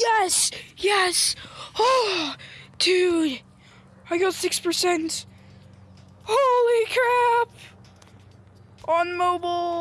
Yes! Yes! Oh, dude! I got 6%. Holy crap! On mobile!